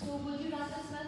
So would you rather smell some